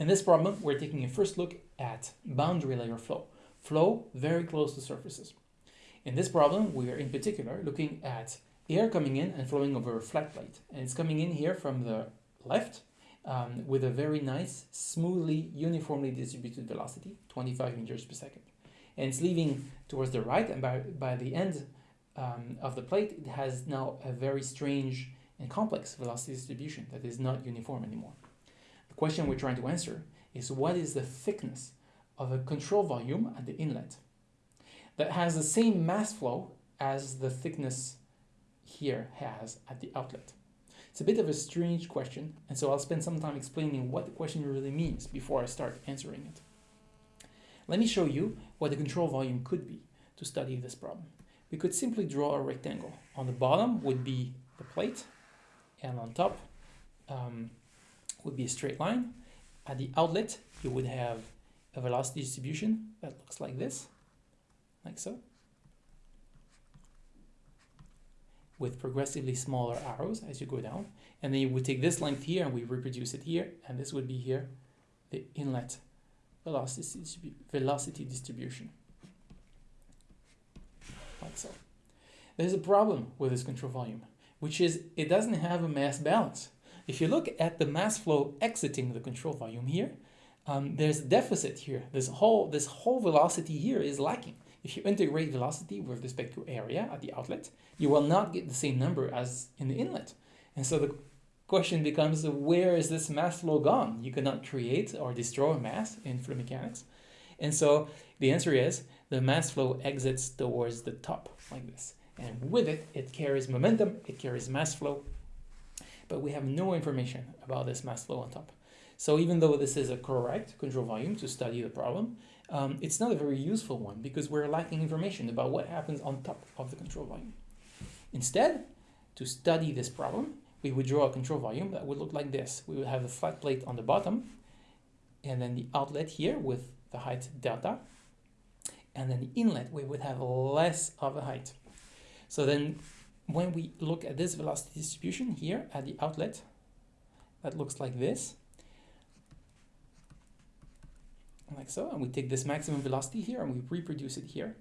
In this problem, we're taking a first look at boundary layer flow, flow very close to surfaces. In this problem, we are in particular looking at air coming in and flowing over a flat plate. And it's coming in here from the left um, with a very nice, smoothly, uniformly distributed velocity, 25 meters per second. And it's leaving towards the right, and by, by the end um, of the plate, it has now a very strange and complex velocity distribution that is not uniform anymore. The question we're trying to answer is what is the thickness of a control volume at the inlet that has the same mass flow as the thickness here has at the outlet. It's a bit of a strange question, and so I'll spend some time explaining what the question really means before I start answering it. Let me show you what the control volume could be to study this problem. We could simply draw a rectangle. On the bottom would be the plate, and on top um, would be a straight line. At the outlet, you would have a velocity distribution that looks like this, like so, with progressively smaller arrows as you go down. And then you would take this length here and we reproduce it here, and this would be here the inlet velocity, velocity distribution, like so. There's a problem with this control volume, which is it doesn't have a mass balance. If you look at the mass flow exiting the control volume here, um, there's a deficit here. This whole, this whole velocity here is lacking. If you integrate velocity with respect to area at the outlet, you will not get the same number as in the inlet. And so the question becomes, where is this mass flow gone? You cannot create or destroy mass in fluid mechanics. And so the answer is the mass flow exits towards the top like this. And with it, it carries momentum, it carries mass flow, but we have no information about this mass flow on top. So even though this is a correct control volume to study the problem, um, it's not a very useful one because we're lacking information about what happens on top of the control volume. Instead, to study this problem, we would draw a control volume that would look like this. We would have a flat plate on the bottom, and then the outlet here with the height delta, and then the inlet, we would have less of a height. So then when we look at this velocity distribution here at the outlet, that looks like this. like so, and we take this maximum velocity here and we reproduce it here.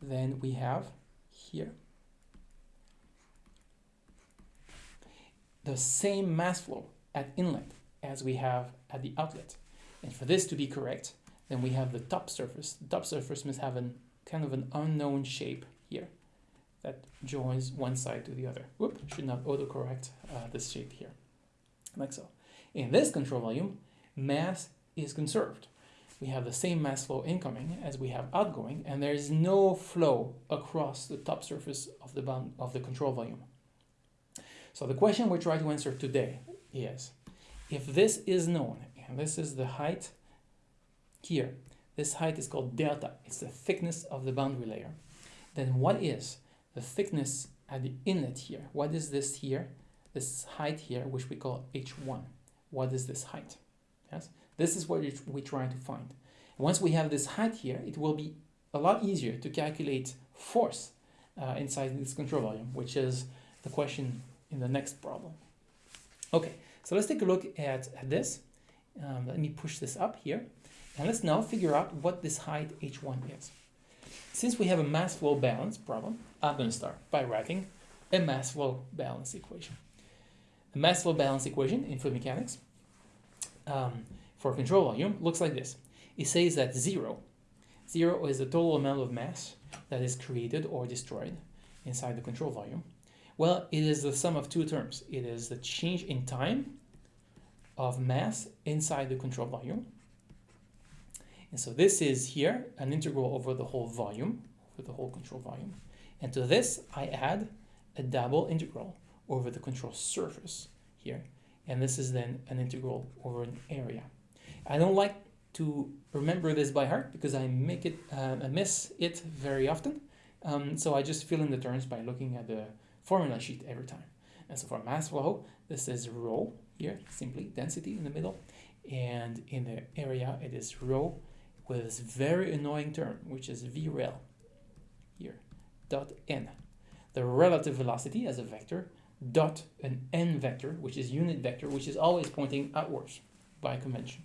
Then we have here the same mass flow at inlet as we have at the outlet. And for this to be correct, then we have the top surface. The top surface must have an kind of an unknown shape here that joins one side to the other. Whoop, should not autocorrect uh, this shape here, like so. In this control volume, mass is conserved we have the same mass flow incoming as we have outgoing, and there is no flow across the top surface of the bound of the control volume. So the question we try to answer today is, if this is known, and this is the height here, this height is called delta, it's the thickness of the boundary layer, then what is the thickness at the inlet here? What is this here? This height here, which we call h1. What is this height? Yes. This is what we're trying to find. Once we have this height here, it will be a lot easier to calculate force uh, inside this control volume, which is the question in the next problem. Okay, so let's take a look at, at this. Um, let me push this up here. And let's now figure out what this height h1 is. Since we have a mass flow balance problem, I'm going to start by writing a mass flow balance equation. A mass flow balance equation in fluid mechanics um, for control volume looks like this. It says that zero, zero is the total amount of mass that is created or destroyed inside the control volume. Well, it is the sum of two terms. It is the change in time of mass inside the control volume. And so this is here an integral over the whole volume, over the whole control volume. And to this, I add a double integral over the control surface here. And this is then an integral over an area. I don't like to remember this by heart because I make it, uh, I miss it very often. Um, so I just fill in the terms by looking at the formula sheet every time. And so for mass flow, this is rho here, simply density in the middle. And in the area, it is rho with this very annoying term, which is vrel here, dot n. The relative velocity as a vector, dot an n vector, which is unit vector, which is always pointing outwards by convention.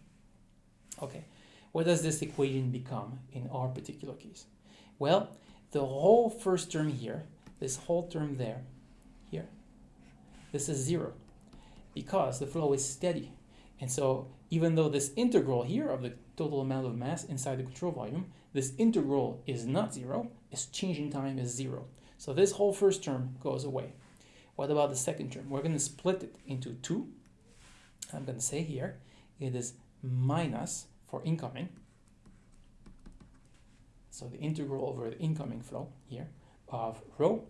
Okay, what does this equation become in our particular case? Well, the whole first term here, this whole term there, here, this is zero because the flow is steady. And so even though this integral here of the total amount of mass inside the control volume, this integral is not zero, its change in time is zero. So this whole first term goes away. What about the second term? We're going to split it into two. I'm going to say here it is minus for incoming. So the integral over the incoming flow here of rho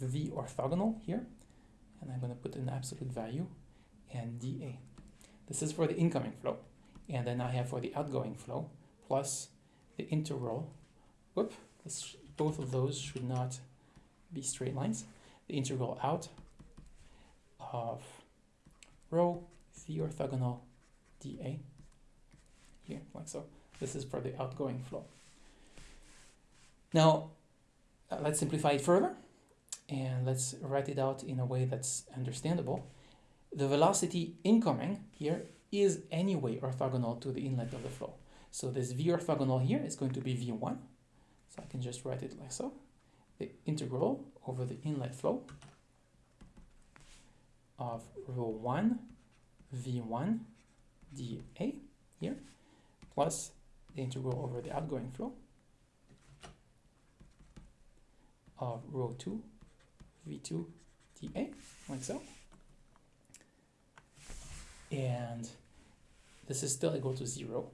v orthogonal here and I'm going to put an absolute value and dA. This is for the incoming flow. And then I have for the outgoing flow plus the integral, whoop, this, both of those should not be straight lines. The integral out of rho v orthogonal dA here, like so. This is for the outgoing flow. Now, uh, let's simplify it further and let's write it out in a way that's understandable. The velocity incoming here is anyway orthogonal to the inlet of the flow. So this v orthogonal here is going to be v1. So I can just write it like so. The integral over the inlet flow of rho 1 v1 dA here plus the integral over the outgoing flow of rho 2 v2 dA, like so. And this is still equal to zero.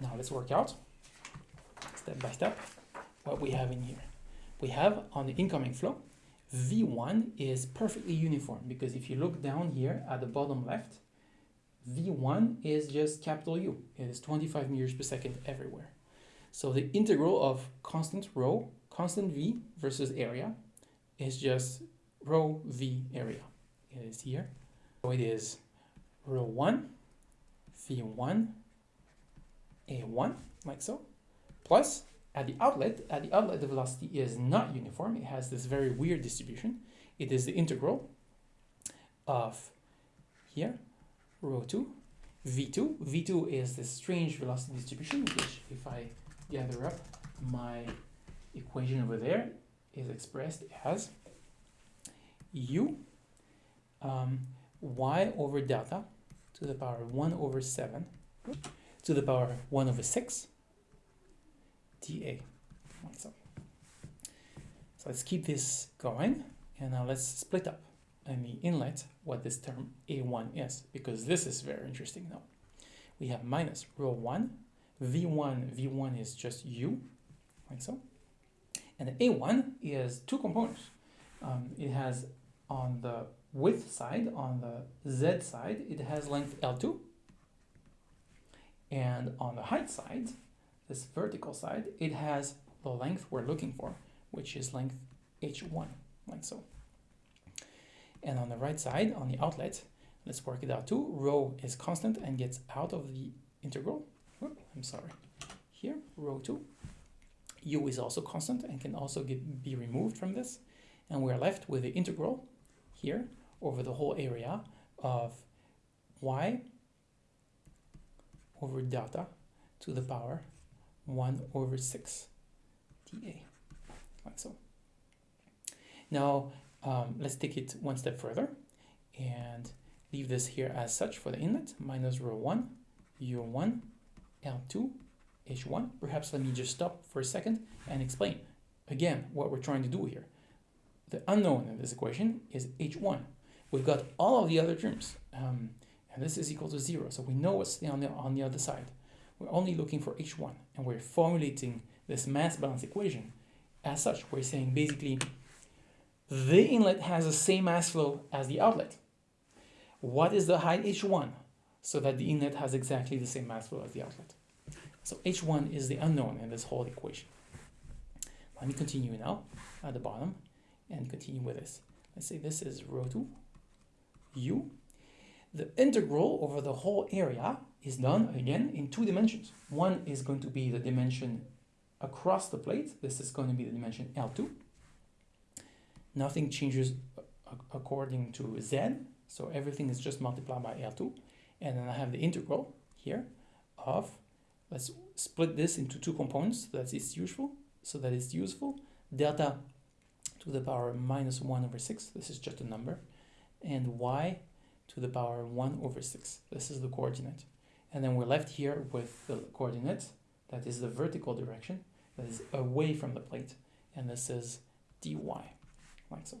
Now let's work out, step by step, what we have in here. We have on the incoming flow, V1 is perfectly uniform because if you look down here at the bottom left, V1 is just capital U. It is 25 meters per second everywhere. So the integral of constant rho constant V versus area is just rho V area. It is here. So it is rho 1 V1 A1 like so plus at the outlet, at the outlet the velocity is not uniform. It has this very weird distribution. It is the integral of here rho 2 v2. v2 is the strange velocity distribution which if I gather up my equation over there is expressed as u um, y over delta to the power 1 over 7 to the power 1 over 6 dA. So, so let's keep this going and now let's split up in the inlet what this term A1 is because this is very interesting now. We have minus rho 1, V1, V1 is just U, like so, and the A1 is two components. Um, it has on the width side, on the Z side, it has length L2. And on the height side, this vertical side, it has the length we're looking for, which is length H1, like so. And on the right side, on the outlet, let's work it out too. Rho is constant and gets out of the integral. I'm sorry. Here, rho 2 u is also constant and can also get, be removed from this. And we're left with the integral here over the whole area of y over delta to the power 1 over 6 dA, like so. Now, um, let's take it one step further and leave this here as such for the inlet, minus rho 1, u1, L2, H1. Perhaps let me just stop for a second and explain again what we're trying to do here. The unknown in this equation is H1. We've got all of the other terms, um, and this is equal to zero, so we know what's on the, on the other side. We're only looking for H1, and we're formulating this mass balance equation. As such, we're saying basically the inlet has the same mass flow as the outlet. What is the height H1? So that the inlet has exactly the same mass flow as the outlet. So H1 is the unknown in this whole equation. Let me continue now at the bottom and continue with this. Let's say this is rho 2 u. The integral over the whole area is done again in two dimensions. One is going to be the dimension across the plate. This is going to be the dimension L2. Nothing changes according to Z, so everything is just multiplied by L2. And then I have the integral here of, let's split this into two components that is useful, so that is useful. Delta to the power minus 1 over 6, this is just a number, and y to the power 1 over 6, this is the coordinate. And then we're left here with the coordinate, that is the vertical direction, that is away from the plate, and this is dy, like so.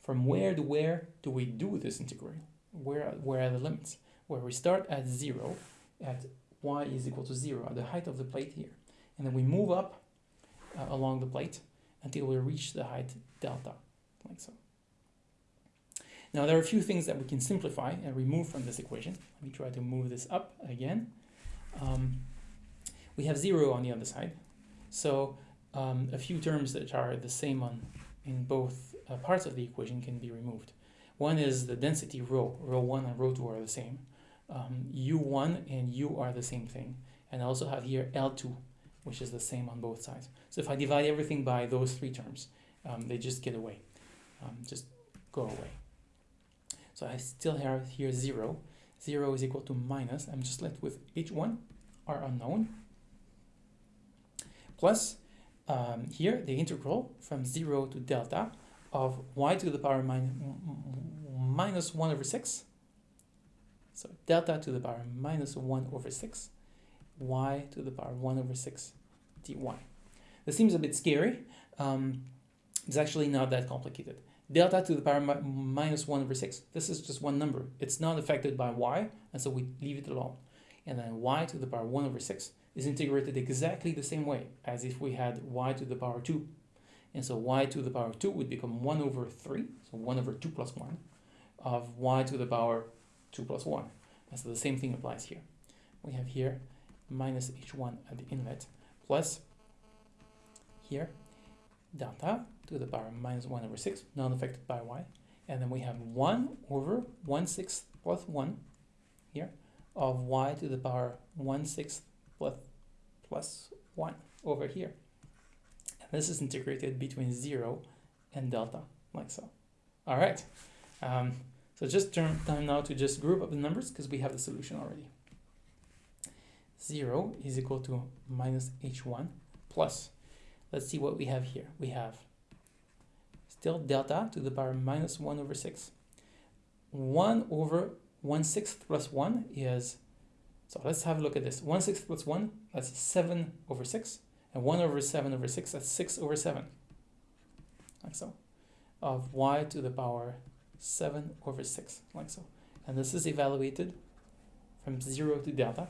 From where to where do we do this integral? Where, where are the limits? Where we start at 0, at y is equal to 0, at the height of the plate here. And then we move up uh, along the plate until we reach the height delta, like so. Now there are a few things that we can simplify and remove from this equation. Let me try to move this up again. Um, we have 0 on the other side, so um, a few terms that are the same on in both uh, parts of the equation can be removed. One is the density rho. Rho 1 and rho 2 are the same. Um, U1 and U are the same thing. And I also have here L2, which is the same on both sides. So if I divide everything by those three terms, um, they just get away, um, just go away. So I still have here 0. 0 is equal to minus. I'm just left with h1, our unknown, plus um, here the integral from 0 to delta of y to the power minus 1 over 6. So delta to the power minus 1 over 6, y to the power 1 over 6 dy. This seems a bit scary. Um, it's actually not that complicated. Delta to the power mi minus 1 over 6. This is just one number. It's not affected by y, and so we leave it alone. And then y to the power 1 over 6 is integrated exactly the same way as if we had y to the power 2. And so y to the power 2 would become 1 over 3, so 1 over 2 plus 1, of y to the power 2 plus 1. And so the same thing applies here. We have here minus h1 at the inlet plus here delta to the power minus 1 over 6, not affected by y. And then we have 1 over 1 sixth plus 1 here of y to the power 1 sixth plus, plus 1 over here. And this is integrated between 0 and delta, like so. All right. Um, so just turn time now to just group up the numbers because we have the solution already. 0 is equal to minus h1 plus, let's see what we have here. We have still delta to the power minus 1 over 6. 1 over 1 sixth plus 1 is so let's have a look at this. 1 sixth plus 1, that's 7 over 6. And 1 over 7 over 6, that's 6 over 7. Like so. Of y to the power 7 over 6, like so. And this is evaluated from 0 to delta.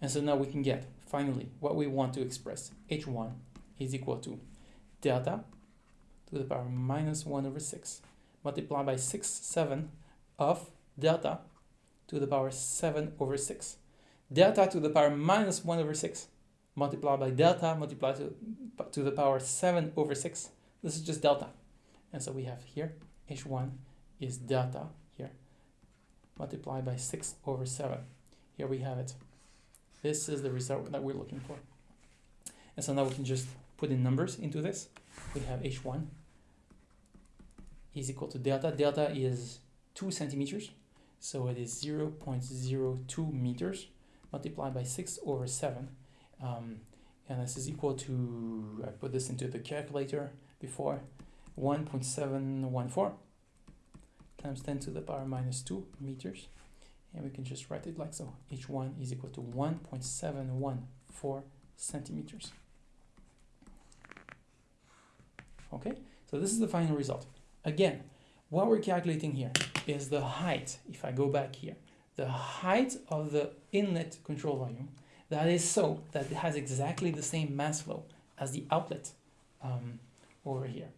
And so now we can get, finally, what we want to express. h1 is equal to delta to the power minus 1 over 6 multiplied by 6, 7 of delta to the power 7 over 6 delta to the power minus 1 over 6 multiplied by delta multiplied to, to the power 7 over 6. This is just delta. And so we have here h1 is delta here multiplied by 6 over 7. Here we have it. This is the result that we're looking for. And so now we can just put in numbers into this. We have h1 is equal to delta. Delta is 2 centimeters. So it is 0 0.02 meters multiplied by 6 over 7. Um, and this is equal to, I put this into the calculator before, 1.714 times 10 to the power minus 2 meters. And we can just write it like so. H1 is equal to 1.714 centimeters. Okay, so this is the final result. Again, what we're calculating here is the height, if I go back here, the height of the inlet control volume that is so that it has exactly the same mass flow as the outlet um, over here.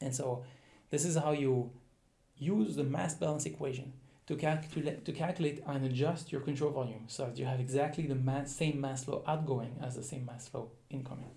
And so this is how you use the mass balance equation to calculate to calculate and adjust your control volume so that you have exactly the mass, same mass flow outgoing as the same mass flow incoming.